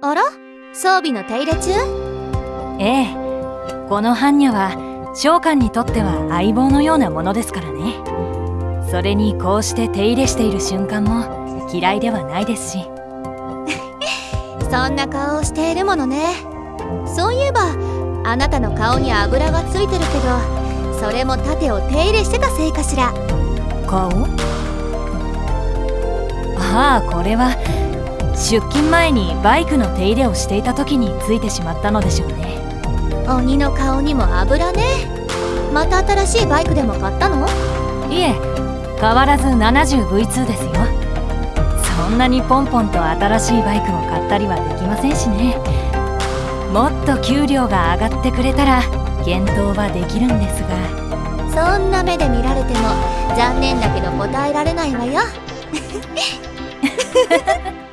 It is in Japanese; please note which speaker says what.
Speaker 1: あら？装備の手入れ中？
Speaker 2: ええ。この般若は召喚にとっては相棒のようなものですからね。それにこうして手入れしている瞬間も嫌いではないですし。
Speaker 1: そんな顔をしているものね。そういえばあなたの顔に油がついてるけどそれも盾を手入れしてたせいかしら。
Speaker 2: 顔？ああこれは出勤前にバイクの手入れをしていた時についてしまったのでしょうね。
Speaker 1: 鬼の顔にも油ね。また新しいバイクでも買ったの？
Speaker 2: いえ変わらず 70V2 ですよ。そんなにポンポンと新しいバイクを買ったりはできませんしね。もっと給料が上がってくれたら検討はできるんです
Speaker 1: が。そんな目で見られても残念だけど答えられないわよ